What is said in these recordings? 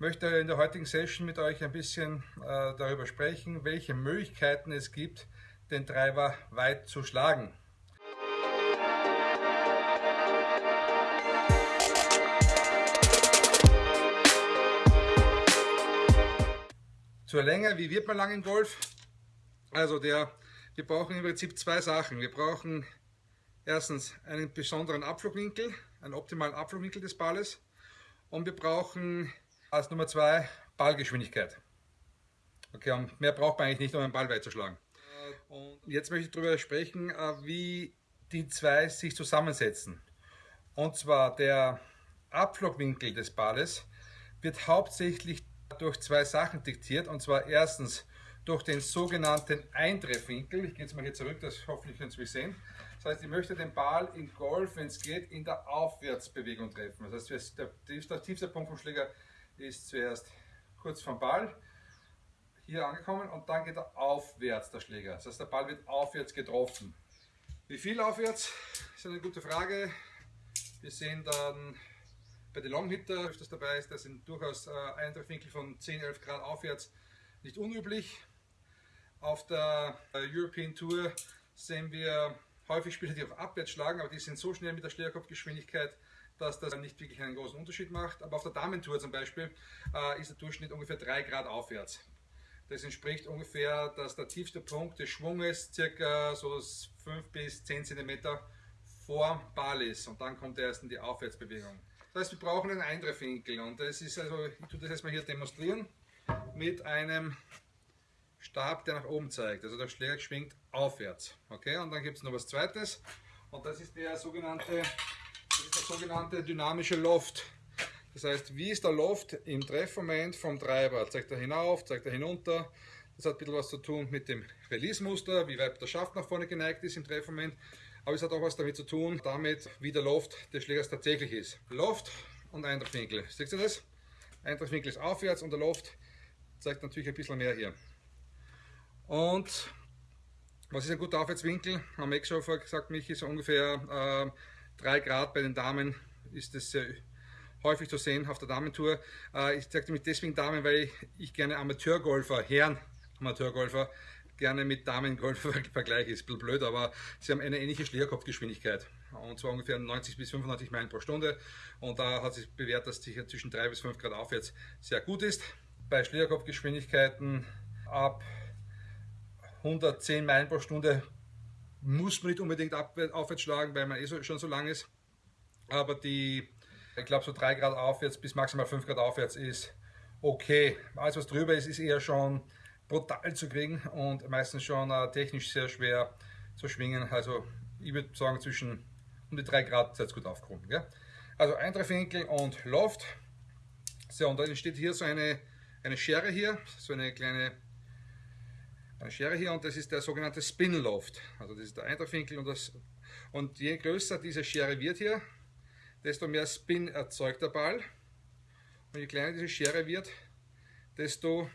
möchte in der heutigen Session mit euch ein bisschen äh, darüber sprechen, welche Möglichkeiten es gibt, den Treiber weit zu schlagen. Zur Länge, wie wird man lang im Golf? Also der, wir brauchen im Prinzip zwei Sachen. Wir brauchen erstens einen besonderen Abflugwinkel, einen optimalen Abflugwinkel des Balles und wir brauchen als Nummer zwei Ballgeschwindigkeit. Okay, und mehr braucht man eigentlich nicht, um einen Ball weit zu schlagen. Und jetzt möchte ich darüber sprechen, äh, wie die zwei sich zusammensetzen. Und zwar der Abflugwinkel des Balles wird hauptsächlich durch zwei Sachen diktiert. Und zwar erstens durch den sogenannten Eintreffwinkel. Ich gehe jetzt mal hier zurück, das hoffentlich können Sie mich sehen. Das heißt, ich möchte den Ball in Golf, wenn es geht, in der Aufwärtsbewegung treffen. Das heißt, der tiefste Punkt vom Schläger ist zuerst kurz vom Ball, hier angekommen und dann geht er aufwärts, der Schläger. Das heißt, der Ball wird aufwärts getroffen. Wie viel aufwärts? ist eine gute Frage. Wir sehen dann bei den Longhitter öfters dabei ist, das sind durchaus äh, Eintreffwinkel von 10, 11 Grad aufwärts nicht unüblich. Auf der äh, European Tour sehen wir häufig Spieler, die auf abwärts schlagen, aber die sind so schnell mit der Schlägerkopfgeschwindigkeit, dass das nicht wirklich einen großen Unterschied macht. Aber auf der Damentour zum Beispiel äh, ist der Durchschnitt ungefähr 3 Grad aufwärts. Das entspricht ungefähr, dass der tiefste Punkt des Schwunges circa so 5 bis 10 cm vor Ball ist und dann kommt er erst in die Aufwärtsbewegung. Das heißt, wir brauchen einen Eintreffwinkel und das ist also, ich tue das jetzt mal hier demonstrieren mit einem Stab, der nach oben zeigt. Also der Schläger schwingt aufwärts. Okay, und dann gibt es noch was zweites und das ist der sogenannte, sogenannte dynamische Loft. Das heißt, wie ist der Loft im Treffmoment vom Treiber? Zeigt er hinauf, zeigt er hinunter? Das hat ein bisschen was zu tun mit dem Release-Muster, wie weit der Schaft nach vorne geneigt ist im Treffmoment. Aber es hat auch was damit zu tun, damit wie der Loft des Schlägers tatsächlich ist. Loft und Eintreffwinkel. Seht ihr das? Eintreffwinkel ist aufwärts und der Loft zeigt natürlich ein bisschen mehr hier. Und was ist ein guter Aufwärtswinkel? Am Eckschaufer gesagt, mich ist ungefähr äh, 3 Grad bei den Damen ist es sehr häufig zu sehen auf der Damentour. Äh, ich sagte mich deswegen Damen, weil ich, gerne Amateurgolfer, Herren Amateurgolfer, gerne mit Damengolfer vergleiche. Ist ein bisschen blöd, aber sie haben eine ähnliche Schlägerkopfgeschwindigkeit. Und zwar ungefähr 90 bis 95 Meilen pro Stunde. Und da hat sich bewährt, dass die zwischen 3 bis 5 Grad aufwärts sehr gut ist. Bei Schlägerkopfgeschwindigkeiten ab 110 Meilen pro Stunde muss man nicht unbedingt aufwärts schlagen, weil man eh schon so lang ist. Aber die, ich glaube, so 3 Grad aufwärts bis maximal 5 Grad aufwärts ist okay. Alles, was drüber ist, ist eher schon brutal zu kriegen und meistens schon äh, technisch sehr schwer zu schwingen. Also ich würde sagen, zwischen um die 3 Grad seid gut aufgehoben. Gell? Also Eintreffwinkel und Loft. So, und dann entsteht hier so eine, eine Schere hier, so eine kleine eine Schere hier und das ist der sogenannte Spin Loft. Also das ist der Eintreffwinkel und und je größer diese Schere wird hier, desto mehr Spin erzeugt der Ball. Und je kleiner diese Schere wird, desto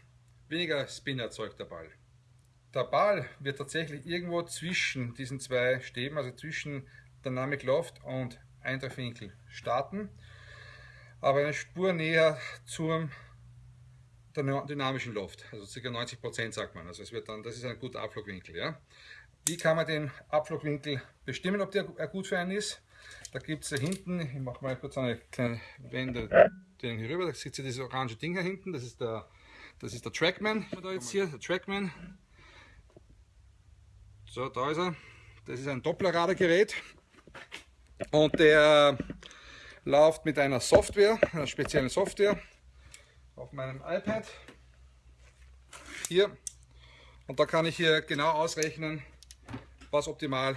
weniger Spin erzeugt der Ball. Der Ball wird tatsächlich irgendwo zwischen diesen zwei Stäben, also zwischen Dynamic Loft und Eintreffwinkel starten, aber eine Spur näher zum dynamischen Loft, also ca. 90% sagt man. Also es wird dann, das ist ein guter Abflugwinkel. Ja. Wie kann man den Abflugwinkel bestimmen, ob der gut für einen ist? Da gibt es hinten, ich mache mal kurz eine kleine Wende den hier rüber, da sieht ihr dieses orange Ding hier hinten, das ist der, das ist der Trackman, da jetzt hier, der Trackman. So, da ist er. Das ist ein Dopplerradargerät und der läuft mit einer Software, einer speziellen Software auf meinem iPad hier und da kann ich hier genau ausrechnen, was optimal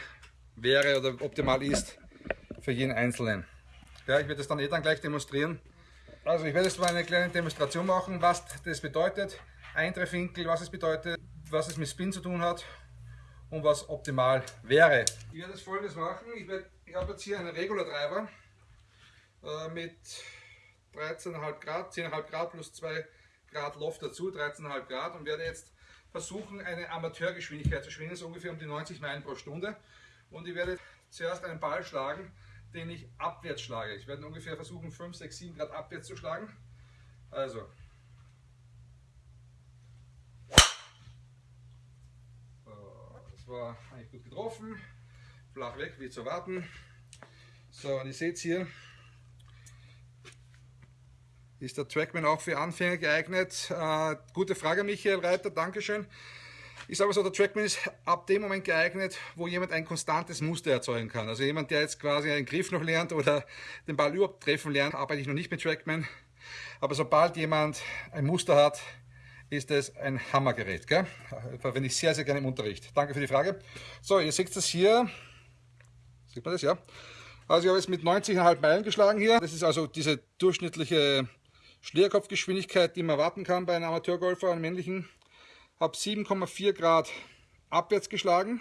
wäre oder optimal ist für jeden Einzelnen. Ja, ich werde das dann eh dann gleich demonstrieren. Also ich werde jetzt mal eine kleine Demonstration machen, was das bedeutet, Eintreffwinkel, was es bedeutet, was es mit Spin zu tun hat und was optimal wäre. Ich werde jetzt folgendes machen, ich, werde, ich habe jetzt hier einen Regular Driver äh, mit 13,5 Grad, 10,5 Grad plus 2 Grad Loft dazu, 13,5 Grad und werde jetzt versuchen eine Amateurgeschwindigkeit zu schwingen, so ungefähr um die 90 Meilen pro Stunde und ich werde zuerst einen Ball schlagen, den ich abwärts schlage. Ich werde ungefähr versuchen 5, 6, 7 Grad abwärts zu schlagen Also. das war eigentlich gut getroffen. Flach weg, wie zu erwarten. So, und ihr seht hier, ist der Trackman auch für Anfänger geeignet? Äh, gute Frage, Michael Reiter, Dankeschön. Ich sage so, der Trackman ist ab dem Moment geeignet, wo jemand ein konstantes Muster erzeugen kann. Also jemand, der jetzt quasi einen Griff noch lernt oder den Ball überhaupt treffen lernt, arbeite ich noch nicht mit Trackman. Aber sobald jemand ein Muster hat, ist es ein Hammergerät. Gell? Verwende ich sehr, sehr gerne im Unterricht. Danke für die Frage. So, ihr seht das hier. Sieht man das, ja? Also ich habe jetzt mit 90,5 Meilen geschlagen hier. Das ist also diese durchschnittliche Schlierkopfgeschwindigkeit, die man erwarten kann bei einem Amateurgolfer, einem männlichen habe 7,4 Grad abwärts geschlagen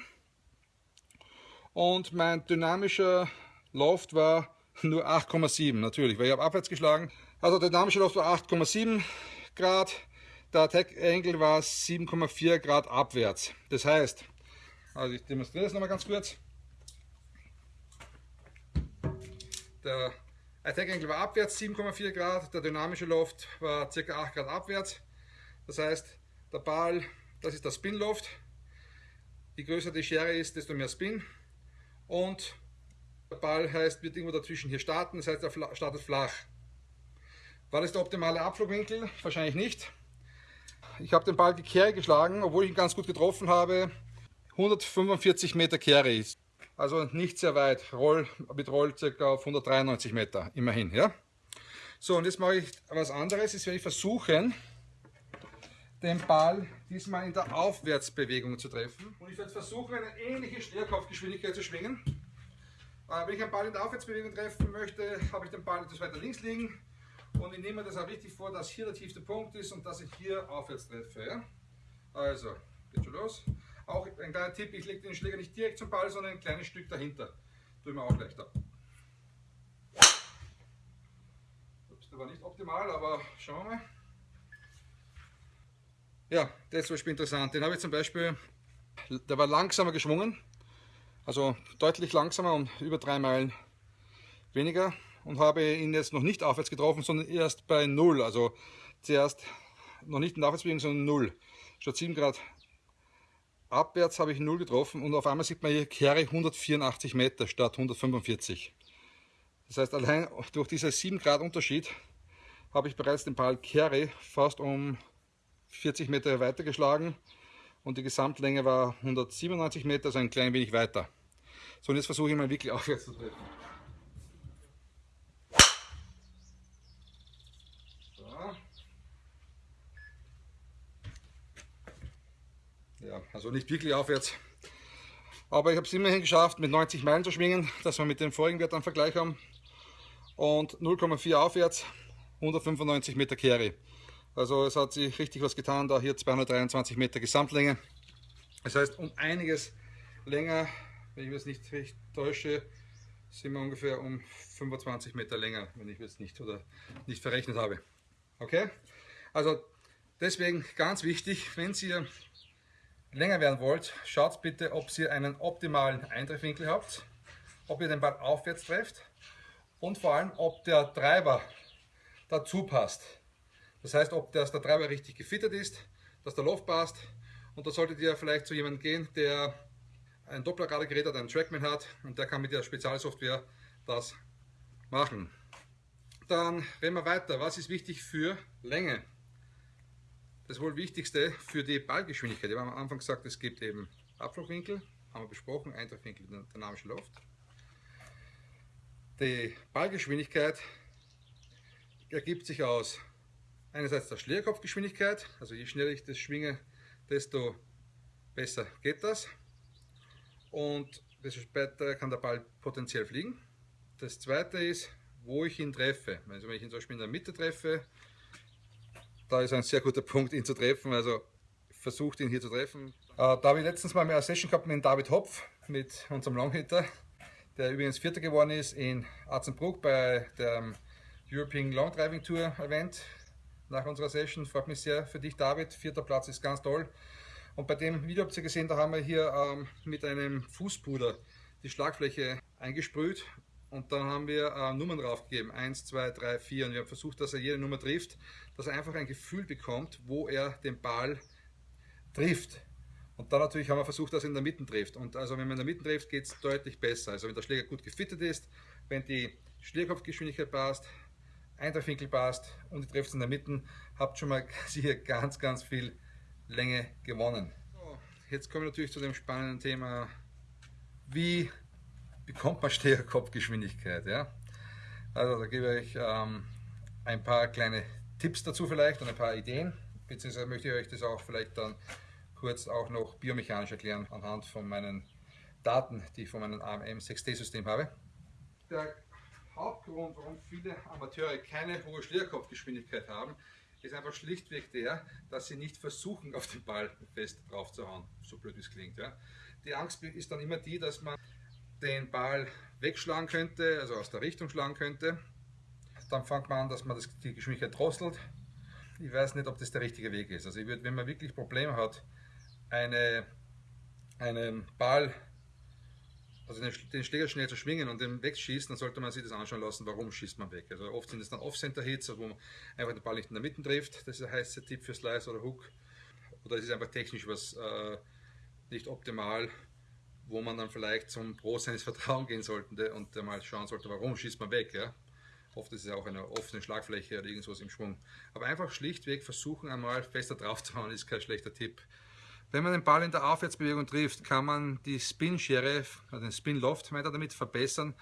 und mein dynamischer Loft war nur 8,7 natürlich, weil ich habe abwärts geschlagen. Also der dynamische Loft war 8,7 Grad, der Attack Angle war 7,4 Grad abwärts. Das heißt, also ich demonstriere das nochmal ganz kurz. Der Attack Angle war abwärts 7,4 Grad, der dynamische Loft war ca. 8 Grad abwärts. Das heißt, der Ball, das ist der Spin-Loft. Je größer die Schere ist, desto mehr Spin. Und der Ball heißt, wird irgendwo dazwischen hier starten, das heißt, er startet flach. War das der optimale Abflugwinkel? Wahrscheinlich nicht. Ich habe den Ball gekehrt geschlagen, obwohl ich ihn ganz gut getroffen habe. 145 Meter Carry. Also nicht sehr weit. Roll, mit Roll ca. auf 193 Meter, immerhin. Ja? So, und jetzt mache ich was anderes. Jetzt werde ich versuchen, den Ball diesmal in der Aufwärtsbewegung zu treffen. Und ich werde versuchen, eine ähnliche Stärkopfgeschwindigkeit zu schwingen. Äh, wenn ich einen Ball in der Aufwärtsbewegung treffen möchte, habe ich den Ball etwas weiter links liegen. Und ich nehme das auch richtig vor, dass hier der tiefste Punkt ist und dass ich hier aufwärts treffe. Also, geht schon los. Auch ein kleiner Tipp, ich lege den Schläger nicht direkt zum Ball, sondern ein kleines Stück dahinter. Tue mir auch leichter. Ups, der war nicht optimal, aber schauen wir mal. Ja, der ist zum Beispiel interessant. Den habe ich zum Beispiel, der war langsamer geschwungen, also deutlich langsamer und über drei Meilen weniger und habe ihn jetzt noch nicht aufwärts getroffen, sondern erst bei 0. Also zuerst noch nicht in der Aufwärtsbewegung, sondern 0. Statt 7 Grad abwärts habe ich 0 getroffen und auf einmal sieht man hier Kehre 184 Meter statt 145. Das heißt, allein durch diesen 7 Grad Unterschied habe ich bereits den Ball Kehre fast um 40 Meter weiter geschlagen und die Gesamtlänge war 197 Meter, also ein klein wenig weiter. So, und jetzt versuche ich mal wirklich aufwärts zu treffen. Also nicht wirklich aufwärts. Aber ich habe es immerhin geschafft, mit 90 Meilen zu schwingen, dass wir mit dem vorigen Wert einen Vergleich haben. Und 0,4 aufwärts, 195 Meter Carry. Also es hat sich richtig was getan, da hier 223 Meter Gesamtlänge. Das heißt, um einiges länger, wenn ich mich nicht recht täusche, sind wir ungefähr um 25 Meter länger, wenn ich jetzt nicht oder nicht verrechnet habe. Okay? Also deswegen ganz wichtig, wenn ihr länger werden wollt, schaut bitte, ob ihr einen optimalen Eintreffwinkel habt, ob ihr den Ball aufwärts trefft und vor allem, ob der Treiber dazu passt. Das heißt, ob das der Treiber richtig gefittet ist, dass der Loft passt. Und da solltet ihr vielleicht zu jemandem gehen, der ein Dopplerradargerät hat, einen Trackman hat und der kann mit der Spezialsoftware das machen. Dann reden wir weiter. Was ist wichtig für Länge? Das wohl Wichtigste für die Ballgeschwindigkeit. Ich habe am Anfang gesagt, es gibt eben Abflugwinkel, haben wir besprochen, Eintreffwinkel, dynamische Luft. Die Ballgeschwindigkeit ergibt sich aus einerseits der Schlierkopfgeschwindigkeit, also je schneller ich das schwinge, desto besser geht das und desto später kann der Ball potenziell fliegen. Das zweite ist, wo ich ihn treffe. Also wenn ich ihn zum Beispiel in der Mitte treffe, da ist ein sehr guter Punkt, ihn zu treffen, also versucht ihn hier zu treffen. Äh, da habe ich letztens mal eine Session gehabt mit David Hopf, mit unserem Longhitter, der übrigens Vierter geworden ist in Arzenbruck bei der European Long Driving Tour Event nach unserer Session. Freut mich sehr für dich, David. Vierter Platz ist ganz toll. Und bei dem Video habt ihr gesehen, da haben wir hier ähm, mit einem Fußpuder die Schlagfläche eingesprüht und dann haben wir äh, Nummern draufgegeben, 1, 2, 3, 4 und wir haben versucht, dass er jede Nummer trifft, dass er einfach ein Gefühl bekommt, wo er den Ball trifft. Und dann natürlich haben wir versucht, dass er in der Mitte trifft. Und also wenn man in der Mitte trifft, geht es deutlich besser. Also wenn der Schläger gut gefittet ist, wenn die Schlägerkopfgeschwindigkeit passt, Eintreffwinkel passt und ihr trefft in der Mitte, habt schon mal sicher ganz, ganz viel Länge gewonnen. So, jetzt kommen wir natürlich zu dem spannenden Thema, wie bekommt man Schlägerkopfgeschwindigkeit. Ja? Also da gebe ich ähm, ein paar kleine Tipps dazu vielleicht und ein paar Ideen, beziehungsweise möchte ich euch das auch vielleicht dann kurz auch noch biomechanisch erklären anhand von meinen Daten, die ich von meinem AMM 6D-System habe. Der Hauptgrund, warum viele Amateure keine hohe Schlägerkopfgeschwindigkeit haben, ist einfach schlichtweg der, dass sie nicht versuchen, auf den Ball fest drauf zu hauen, so blöd wie es klingt. Ja. Die Angst ist dann immer die, dass man den Ball wegschlagen könnte, also aus der Richtung schlagen könnte. Dann fängt man an, dass man das, die Geschwindigkeit drosselt. Ich weiß nicht, ob das der richtige Weg ist. Also ich würde, wenn man wirklich Probleme hat, eine, einen Ball, also den, den, Schläger schnell zu schwingen und den wegschießen, dann sollte man sich das anschauen lassen, warum schießt man weg. Also oft sind es dann Off-Center-Hits, wo man einfach den Ball nicht in der Mitte trifft. Das ist der heiße Tipp für Slice oder Hook. Oder es ist einfach technisch was äh, nicht optimal, wo man dann vielleicht zum Pro seines Vertrauens gehen sollte und mal schauen sollte, warum schießt man weg. Ja? Oft ist es auch eine offene Schlagfläche oder irgendwas im Schwung. Aber einfach schlichtweg versuchen einmal fester drauf zu hauen, ist kein schlechter Tipp. Wenn man den Ball in der Aufwärtsbewegung trifft, kann man die Spin-Schere, also den Spin-Loft, meint er damit, verbessern,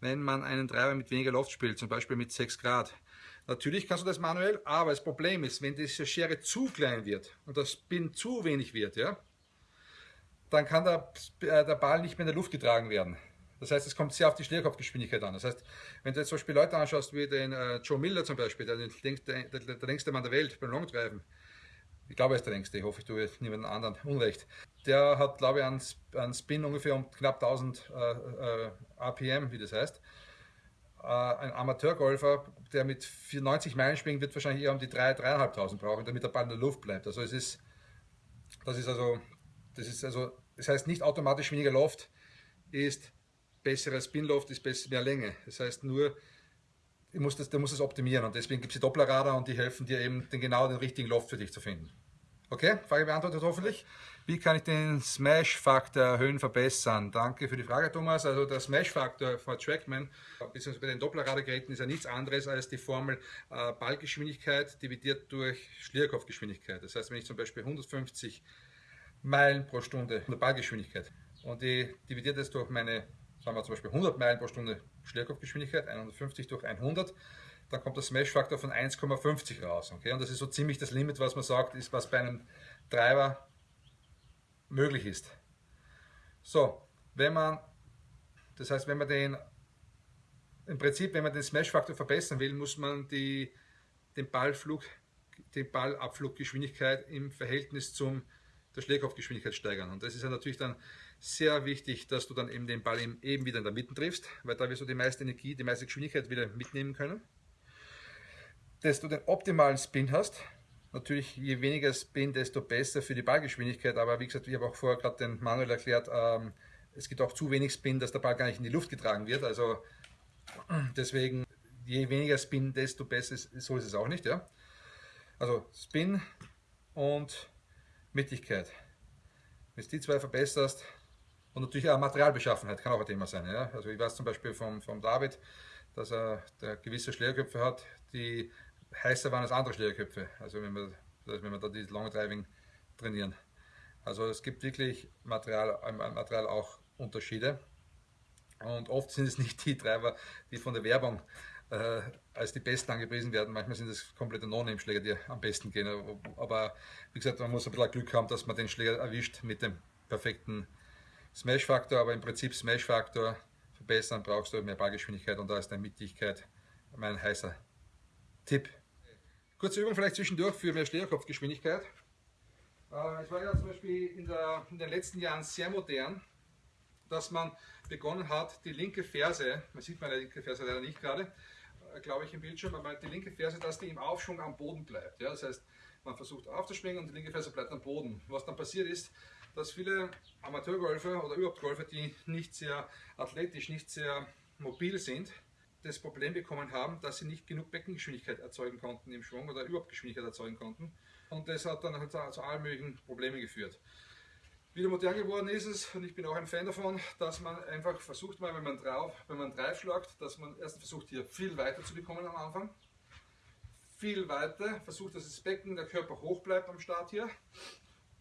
wenn man einen Treiber mit weniger Loft spielt, zum Beispiel mit 6 Grad. Natürlich kannst du das manuell, aber das Problem ist, wenn diese Schere zu klein wird und der Spin zu wenig wird, ja, dann kann der, äh, der Ball nicht mehr in der Luft getragen werden. Das heißt, es kommt sehr auf die Schlägerkopfgeschwindigkeit an. Das heißt, wenn du jetzt zum Beispiel Leute anschaust, wie den äh, Joe Miller zum Beispiel, der, der, der, der längste Mann der Welt beim Longtreiben, ich glaube, er ist der längste, ich hoffe, ich tue niemanden anderen Unrecht. Der hat, glaube ich, einen, einen Spin ungefähr um knapp 1000 äh, äh, RPM, wie das heißt. Äh, ein Amateurgolfer, der mit 94 Meilen springt, wird wahrscheinlich eher um die 3.000, 3.500 brauchen, damit der Ball in der Luft bleibt. Also es ist, das ist also, das ist also, das heißt nicht automatisch weniger Loft ist besserer Spin-Loft, ist besser, mehr Länge. Das heißt nur, du musst das, du musst das optimieren und deswegen gibt es die Dopplerradar und die helfen dir eben den genau den richtigen Loft für dich zu finden. Okay, Frage beantwortet hoffentlich. Wie kann ich den Smash-Faktor erhöhen, verbessern? Danke für die Frage, Thomas. Also der Smash-Faktor von Trackman, beziehungsweise bei den Dopplerradargeräten, ist ja nichts anderes als die Formel äh, Ballgeschwindigkeit dividiert durch Schlierkopfgeschwindigkeit. Das heißt, wenn ich zum Beispiel 150 Meilen pro Stunde der Ballgeschwindigkeit und ich dividiere das durch meine, sagen wir zum Beispiel 100 Meilen pro Stunde Schlierkopfgeschwindigkeit, 150 durch 100, dann kommt der Smash-Faktor von 1,50 raus. Okay? Und das ist so ziemlich das Limit, was man sagt, ist, was bei einem Treiber möglich ist. So, wenn man, das heißt, wenn man den, im Prinzip, wenn man den Smash-Faktor verbessern will, muss man die, den Ballflug, die Ballabfluggeschwindigkeit im Verhältnis zum der Schlägerkopfgeschwindigkeit steigern. Und das ist ja natürlich dann sehr wichtig, dass du dann eben den Ball eben wieder in der Mitte triffst, weil da wirst du die meiste Energie, die meiste Geschwindigkeit wieder mitnehmen können dass du den optimalen Spin hast. Natürlich, je weniger Spin, desto besser für die Ballgeschwindigkeit. Aber wie gesagt, ich habe auch vorher gerade den Manuel erklärt, ähm, es gibt auch zu wenig Spin, dass der Ball gar nicht in die Luft getragen wird. Also deswegen, je weniger Spin, desto besser. So ist es auch nicht. Ja? Also Spin und Mittigkeit. Wenn du die zwei verbesserst, und natürlich auch Materialbeschaffenheit kann auch ein Thema sein. Ja? Also ich weiß zum Beispiel vom, vom David, dass er der gewisse Schlägerköpfe hat, die heißer waren als andere Schlägerköpfe, also wenn wir, wenn wir da die Long Driving trainieren. Also es gibt wirklich Material, Material auch Unterschiede. Und oft sind es nicht die Treiber, die von der Werbung äh, als die besten angepriesen werden. Manchmal sind es komplette No-Name-Schläger, die am besten gehen. Aber wie gesagt, man muss ein bisschen Glück haben, dass man den Schläger erwischt mit dem perfekten Smash-Faktor. Aber im Prinzip Smash-Faktor verbessern brauchst du mehr Ballgeschwindigkeit und da ist eine Mittigkeit mein heißer Tipp. Kurze Übung vielleicht zwischendurch für mehr Schlägerkopfgeschwindigkeit. Äh, es war ja zum Beispiel in, der, in, den letzten Jahren sehr modern, dass man begonnen hat, die linke Ferse, man sieht meine linke Ferse leider nicht gerade, äh, glaube ich im Bildschirm, aber die linke Ferse, dass die im Aufschwung am Boden bleibt. Ja? Das heißt, man versucht aufzuspringen und die linke Ferse bleibt am Boden. Was dann passiert ist, dass viele Amateurgolfer oder überhaupt Golfer, die nicht sehr athletisch, nicht sehr mobil sind, das Problem bekommen haben, dass sie nicht genug Beckengeschwindigkeit erzeugen konnten im Schwung oder überhaupt Geschwindigkeit erzeugen konnten. Und das hat dann halt zu allen möglichen Problemen geführt. Wieder modern geworden ist es, und ich bin auch ein Fan davon, dass man einfach versucht mal, wenn man drauf, wenn man drauf schlagt, dass man erst versucht hier viel weiter zu bekommen am Anfang. Viel weiter, versucht, dass das Becken, der Körper hoch bleibt am Start hier.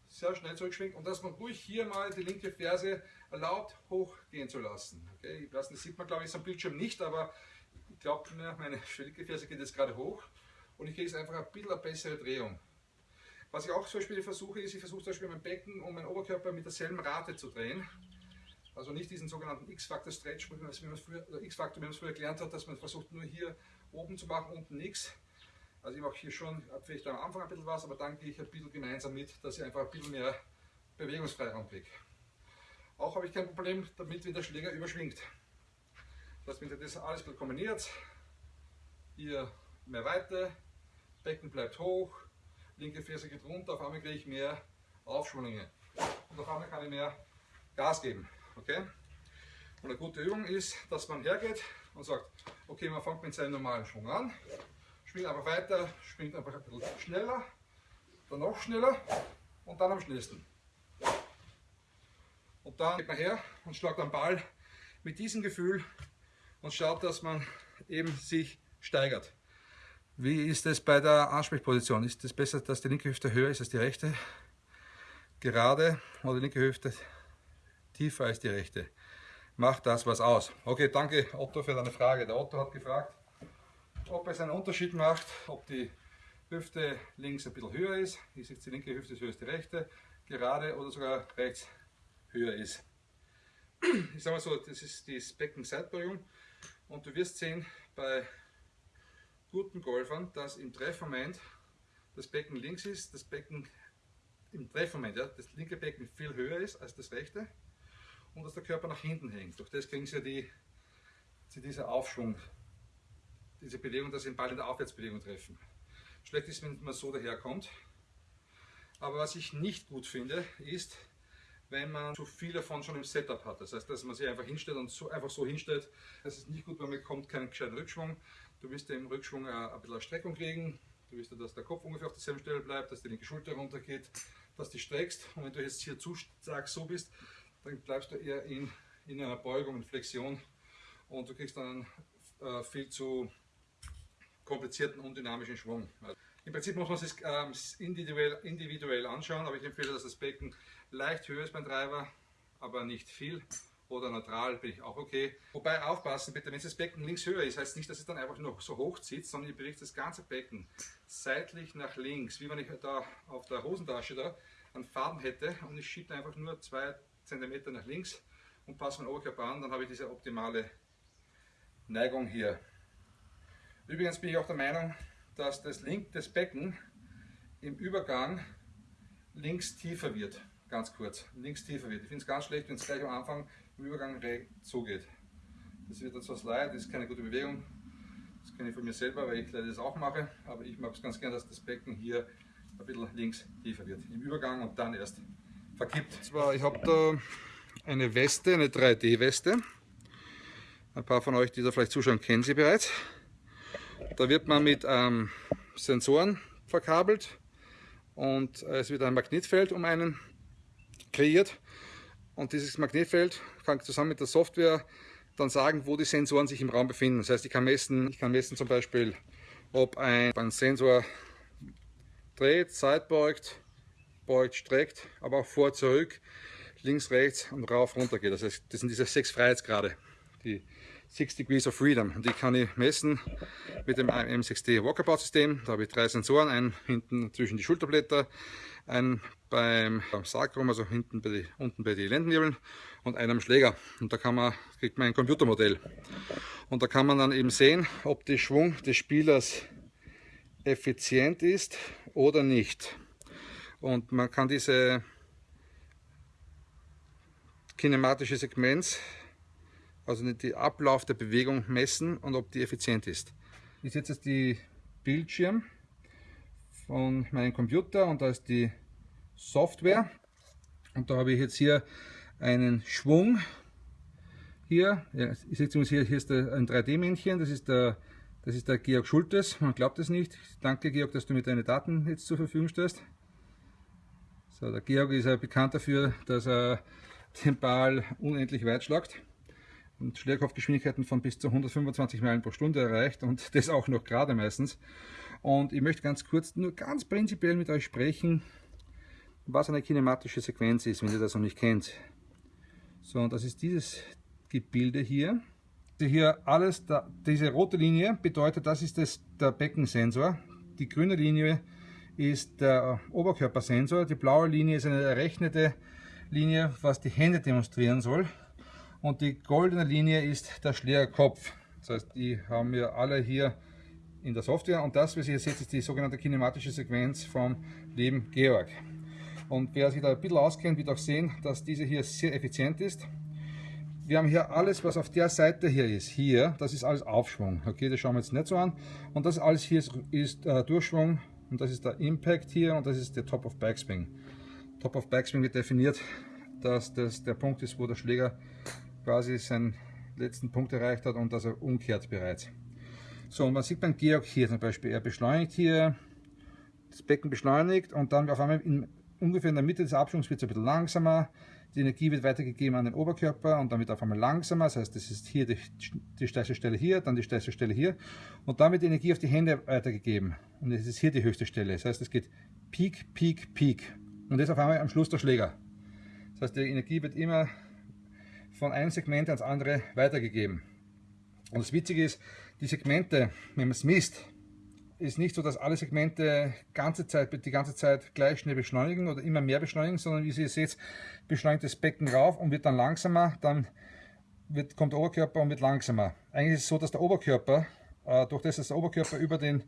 Sehr schnell zurückschwingt und dass man ruhig hier mal die linke Ferse erlaubt hochgehen zu lassen. Okay, ich weiß, das sieht man glaube ich am Bildschirm nicht, aber ich glaube meine linke Ferse geht jetzt gerade hoch und ich kriege jetzt einfach ein bisschen eine bessere Drehung. Was ich auch zum Beispiel versuche, ist, ich versuche zum Beispiel mein Becken und meinen Oberkörper mit derselben Rate zu drehen. Also nicht diesen sogenannten X-Factor Stretch, wie man es früher, früher gelernt hat, dass man versucht nur hier oben zu machen, unten nichts. Also ich mache hier schon vielleicht am Anfang ein bisschen was, aber dann gehe ich ein bisschen gemeinsam mit, dass ich einfach ein bisschen mehr Bewegungsfreiraum kriege. Auch habe ich kein Problem damit, wenn der Schläger überschwingt. Das heißt, wenn ihr das alles kombiniert, hier mehr Weite, Becken bleibt hoch, linke Ferse geht runter, auf einmal kriege ich mehr Aufschwünge. Und auf einmal kann ich mehr Gas geben. Okay? Und eine gute Übung ist, dass man hergeht und sagt, okay, man fängt mit seinem normalen Schwung an, schwingt einfach weiter, schwingt einfach ein bisschen schneller, dann noch schneller und dann am schnellsten. Und dann geht man her und schlagt den Ball mit diesem Gefühl und schaut, dass man eben sich steigert. Wie ist es bei der Ansprechposition? Ist es besser, dass die linke Hüfte höher ist als die rechte? Gerade oder die linke Hüfte tiefer als die rechte? Macht das was aus? Okay, danke Otto für deine Frage. Der Otto hat gefragt, ob es einen Unterschied macht, ob die Hüfte links ein bisschen höher ist, ist jetzt die linke Hüfte höher als die rechte, gerade oder sogar rechts höher ist. Ich sage mal so, das ist die Beckenseitbeugung und du wirst sehen, bei guten Golfern, dass im Treffmoment das Becken links ist, das Becken im Treffmoment, ja, das linke Becken viel höher ist als das rechte und dass der Körper nach hinten hängt. Durch das kriegen sie die, sie dieser Aufschwung, diese Bewegung, dass sie den Ball in der Aufwärtsbewegung treffen. Schlecht ist, wenn man so daherkommt. Aber was ich nicht gut finde, ist, wenn man zu viel davon schon im Setup hat. Das heißt, dass man sich einfach hinstellt und so, einfach so hinstellt. Das ist nicht gut, weil man bekommt keinen gescheiten Rückschwung. Du wirst im Rückschwung ein bisschen Streckung kriegen. Du wirst, dass der Kopf ungefähr auf derselben Stelle bleibt, dass die linke Schulter runtergeht, dass du streckst. Und wenn du jetzt hier zu stark so bist, dann bleibst du eher in, in einer Beugung, in Flexion. Und du kriegst dann einen äh, viel zu komplizierten und dynamischen Schwung. Im Prinzip muss man es ähm, individuell, individuell anschauen, aber ich empfehle, dass das Becken leicht höher ist beim Treiber, aber nicht viel oder neutral bin ich auch okay. Wobei aufpassen bitte, wenn das Becken links höher ist, heißt nicht, dass es dann einfach nur so hoch zieht, sondern ihr bewegt das ganze Becken seitlich nach links, wie wenn ich da auf der Hosentasche da einen Faden hätte und ich schiebe einfach nur zwei Zentimeter nach links und passe meinen Oberkörper an, dann habe ich diese optimale Neigung hier. Übrigens bin ich auch der Meinung, dass das Link des Becken im Übergang links tiefer wird, ganz kurz, links tiefer wird. Ich finde es ganz schlecht, wenn es gleich am Anfang im Übergang zugeht. Das wird etwas so leid, das ist keine gute Bewegung. Das kenne ich von mir selber, weil ich leider das auch mache, aber ich mag es ganz gern, dass das Becken hier ein bisschen links tiefer wird, im Übergang und dann erst verkippt. Zwar, ich habe da eine Weste, eine 3D-Weste. Ein paar von euch, die da vielleicht zuschauen, kennen sie bereits. Da wird man mit ähm, Sensoren verkabelt und es wird ein Magnetfeld um einen kreiert. Und dieses Magnetfeld kann zusammen mit der Software dann sagen, wo die Sensoren sich im Raum befinden. Das heißt, ich kann messen, ich kann messen zum Beispiel, ob ein, ein Sensor dreht, seitbeugt, beugt, streckt, aber auch vor, zurück, links, rechts und rauf, runter geht. Das heißt, das sind diese sechs Freiheitsgrade, die Six Degrees of Freedom. Und die kann ich messen mit dem M6D Walkabout-System. Da habe ich drei Sensoren, einen hinten zwischen die Schulterblätter, einen beim Sacrum, also hinten bei die, unten bei den Lendenwirbeln und einen am Schläger. Und da kann man, kriegt man ein Computermodell. Und da kann man dann eben sehen, ob der Schwung des Spielers effizient ist oder nicht. Und man kann diese kinematische Sequenz also die Ablauf der Bewegung messen und ob die effizient ist. Ich setze jetzt die Bildschirm von meinem Computer und da ist die Software und da habe ich jetzt hier einen Schwung Hier, ja, uns hier, hier ist ein 3D-Männchen, das ist der das ist der Georg Schultes, man glaubt es nicht. Danke Georg, dass du mir deine Daten jetzt zur Verfügung stellst. So, der Georg ist ja bekannt dafür, dass er den Ball unendlich weit schlagt und Schlägerkopfgeschwindigkeiten von bis zu 125 Meilen pro Stunde erreicht und das auch noch gerade meistens. Und ich möchte ganz kurz, nur ganz prinzipiell mit euch sprechen, was eine kinematische Sequenz ist, wenn ihr das noch nicht kennt. So, und das ist dieses Gebilde hier hier alles, da, diese rote Linie bedeutet, das ist das, der Beckensensor. Die grüne Linie ist der Oberkörpersensor. Die blaue Linie ist eine errechnete Linie, was die Hände demonstrieren soll. Und die goldene Linie ist der Schlägerkopf. Das heißt, die haben wir alle hier in der Software. Und das, was ihr seht, ist die sogenannte kinematische Sequenz vom lieben Georg. Und wer sich da ein bisschen auskennt, wird auch sehen, dass diese hier sehr effizient ist wir haben hier alles, was auf der Seite hier ist. Hier, das ist alles Aufschwung. Okay, das schauen wir jetzt nicht so an. Und das alles hier ist, ist äh, Durchschwung und das ist der Impact hier und das ist der Top of Backswing. Top of Backswing wird definiert, dass das der Punkt ist, wo der Schläger quasi seinen letzten Punkt erreicht hat und dass er umkehrt bereits. So, und man sieht beim Georg hier zum Beispiel, er beschleunigt hier, das Becken beschleunigt und dann auf einmal in, ungefähr in der Mitte des Abschwungs wird es ein bisschen langsamer, die Energie wird weitergegeben an den Oberkörper und dann wird auf einmal langsamer. Das heißt, das ist hier die, die stärkste Stelle hier, dann die stärkste Stelle hier. Und dann wird die Energie auf die Hände weitergegeben. Und es ist hier die höchste Stelle. Das heißt, es geht Peak, Peak, Peak. Und jetzt auf einmal am Schluss der Schläger. Das heißt, die Energie wird immer von einem Segment ans andere weitergegeben. Und das Witzige ist, die Segmente, wenn man es misst, ist nicht so, dass alle Segmente ganze Zeit, die ganze Zeit gleich schnell beschleunigen oder immer mehr beschleunigen, sondern wie ihr seht, beschleunigt das Becken rauf und wird dann langsamer, dann wird, kommt der Oberkörper und wird langsamer. Eigentlich ist es so, dass der Oberkörper, äh, durch das, dass der Oberkörper über den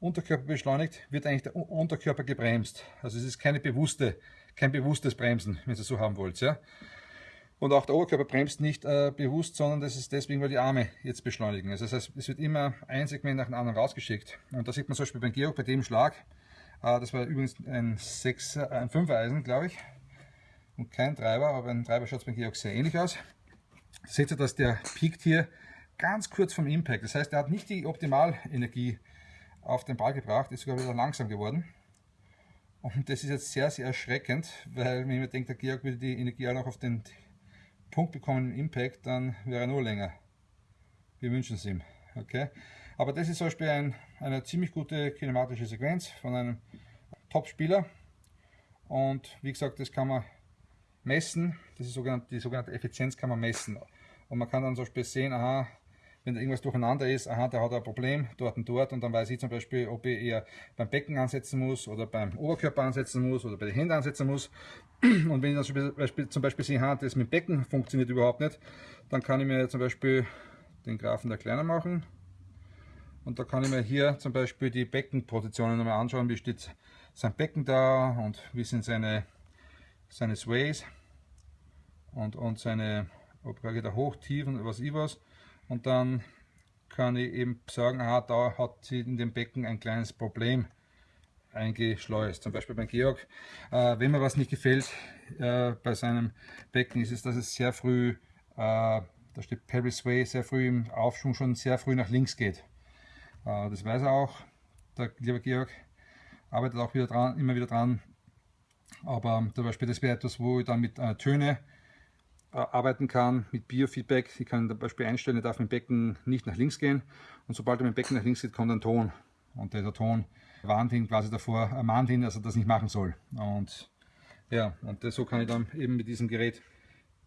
Unterkörper beschleunigt, wird eigentlich der Unterkörper gebremst. Also es ist keine bewusste, kein bewusstes Bremsen, wenn ihr es so haben wollt. Ja? Und auch der Oberkörper bremst nicht äh, bewusst, sondern das ist deswegen, weil die Arme jetzt beschleunigen. Also das heißt, es wird immer ein Segment nach dem anderen rausgeschickt. Und da sieht man zum Beispiel beim Georg, bei dem Schlag, äh, das war übrigens ein, 6, äh, ein 5 Eisen, glaube ich, und kein Treiber, aber ein Treiber schaut beim Georg sehr ähnlich aus. Seht ihr, dass der piekt hier ganz kurz vom Impact. Das heißt, er hat nicht die Optimalenergie auf den Ball gebracht, ist sogar wieder langsam geworden. Und das ist jetzt sehr, sehr erschreckend, weil man denkt, der Georg würde die Energie auch noch auf den Punkt bekommen im Impact, dann wäre er nur länger. Wir wünschen es ihm. Okay? Aber das ist zum Beispiel ein, eine ziemlich gute kinematische Sequenz von einem Top-Spieler. Und wie gesagt, das kann man messen. Das ist sogenannte, die sogenannte Effizienz kann man messen. Und man kann dann zum Beispiel sehen, aha, wenn da irgendwas durcheinander ist, aha, der hat ein Problem dort und dort und dann weiß ich zum Beispiel, ob ich eher beim Becken ansetzen muss oder beim Oberkörper ansetzen muss oder bei den Händen ansetzen muss. Und wenn ich dann zum Beispiel, sehe, aha, das mit dem Becken funktioniert überhaupt nicht, dann kann ich mir zum Beispiel den Graphen da kleiner machen und da kann ich mir hier zum Beispiel die Beckenpositionen nochmal anschauen, wie steht sein Becken da und wie sind seine, seine Sways und, und seine, ob er hoch, tief und was ich was und dann kann ich eben sagen, aha, da hat sie in dem Becken ein kleines Problem eingeschleust. Zum Beispiel beim Georg, äh, wenn mir was nicht gefällt äh, bei seinem Becken, ist es, dass es sehr früh, äh, da steht Paris Way, sehr früh im Aufschwung schon sehr früh nach links geht. Äh, das weiß er auch, der liebe Georg, arbeitet auch wieder dran, immer wieder dran. Aber zum Beispiel das wäre etwas, wo ich dann mit äh, Töne arbeiten kann mit Biofeedback. Ich kann zum Beispiel einstellen, er darf mit dem Becken nicht nach links gehen und sobald er mit dem Becken nach links geht, kommt ein Ton und der Ton warnt ihn quasi davor, ermahnt ihn, dass er das nicht machen soll. Und ja, und so kann ich dann eben mit diesem Gerät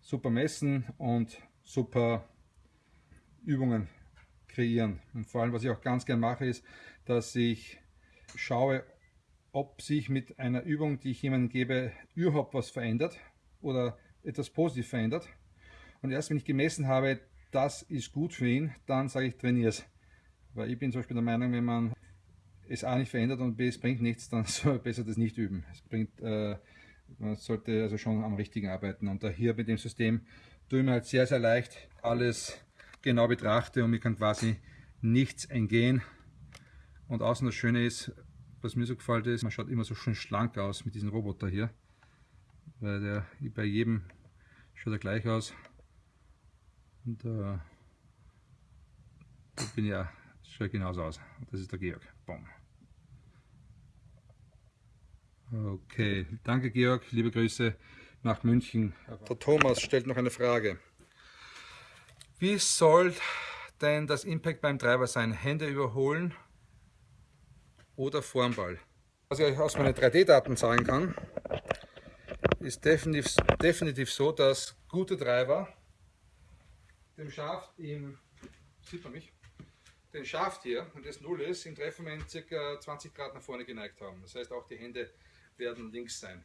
super messen und super Übungen kreieren. Und vor allem, was ich auch ganz gern mache, ist, dass ich schaue, ob sich mit einer Übung, die ich jemandem gebe, überhaupt was verändert oder etwas positiv verändert. Und erst wenn ich gemessen habe, das ist gut für ihn, dann sage ich, trainiere es. Weil ich bin zum Beispiel der Meinung, wenn man es A nicht verändert und B es bringt nichts, dann soll man besser das nicht üben. Es bringt, äh, man sollte also schon am richtigen arbeiten. Und da hier mit dem System tue ich mir halt sehr, sehr leicht alles genau betrachte und mir kann quasi nichts entgehen. Und außen das Schöne ist, was mir so gefällt ist, man schaut immer so schön schlank aus mit diesem Roboter hier. Weil der bei jedem schaut er gleich aus. Und äh, ich bin ja, schaut genauso aus. Das ist der Georg. Boom. Okay, danke Georg, liebe Grüße nach München. Der Thomas stellt noch eine Frage. Wie soll denn das Impact beim Treiber sein? Hände überholen oder Formball? Was ich euch aus meinen 3D-Daten sagen kann, ist definitiv, definitiv so, dass gute Treiber dem Schaft im, sieht man mich, den Schaft hier, und das Null ist, im Treffmoment ca. 20 Grad nach vorne geneigt haben. Das heißt, auch die Hände werden links sein.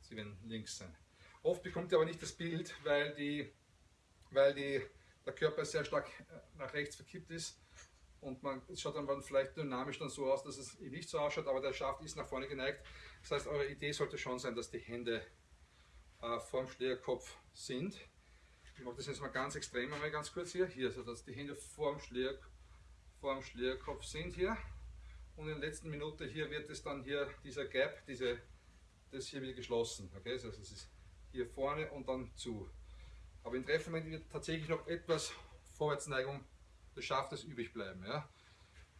Sie werden links sein. Oft bekommt ihr aber nicht das Bild, weil, die, weil die, der Körper sehr stark nach rechts verkippt ist und man schaut dann vielleicht dynamisch dann so aus, dass es nicht so ausschaut, aber der Schaft ist nach vorne geneigt. Das heißt, eure Idee sollte schon sein, dass die Hände äh, vorm Schlägerkopf sind. Ich mache das jetzt mal ganz extrem, einmal ganz kurz hier, hier, so dass die Hände vorm, Schläger, sind hier. Und in der letzten Minute hier wird es dann hier, dieser Gap, diese, das hier wieder geschlossen. Okay? Also es ist hier vorne und dann zu. Aber im Treffmoment wird tatsächlich noch etwas Vorwärtsneigung des Schaftes übrig bleiben. Ja?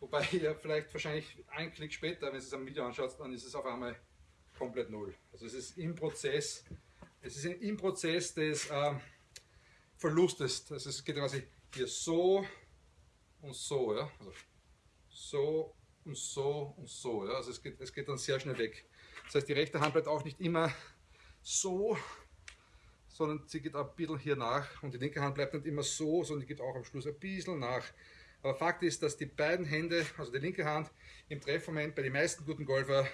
Wobei ihr vielleicht wahrscheinlich einen Klick später, wenn ihr es am Video anschaut, dann ist es auf einmal komplett null. Also es ist im Prozess, es ist im Prozess des äh, Verlustes. Also es geht quasi hier so und so, ja. Also so und so und so, ja. Also es geht, es geht dann sehr schnell weg. Das heißt, die rechte Hand bleibt auch nicht immer so, sondern sie geht ein bisschen hier nach und die linke Hand bleibt nicht immer so, sondern die geht auch am Schluss ein bisschen nach. Aber Fakt ist, dass die beiden Hände, also die linke Hand, im Treffmoment bei den meisten guten Golfer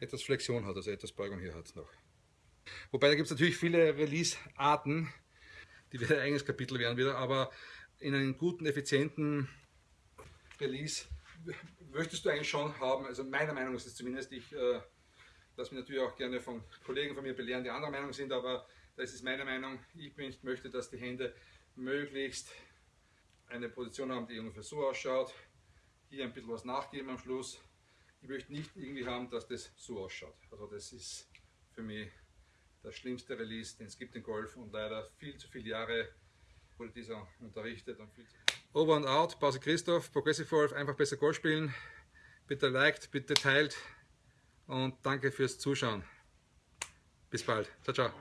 etwas Flexion hat, also etwas Beugung hier hat noch. Wobei da gibt es natürlich viele Release-Arten, die wieder ein eigenes Kapitel werden wieder, aber in einem guten, effizienten Release möchtest du eigentlich schon haben, also meiner Meinung ist es zumindest, ich äh, lasse mich natürlich auch gerne von Kollegen von mir belehren, die anderer Meinung sind, aber das ist meine Meinung, ich möchte, dass die Hände möglichst eine Position haben, die ungefähr so ausschaut, hier ein bisschen was nachgeben am Schluss. Ich möchte nicht irgendwie haben, dass das so ausschaut. Also das ist für mich der schlimmste Release, den es gibt im Golf und leider viel zu viele Jahre wurde dieser unterrichtet. Und viel zu Over and out, Pause Christoph, Progressive Golf, einfach besser Golf spielen. Bitte liked, bitte teilt und danke fürs Zuschauen. Bis bald. Ciao, ciao.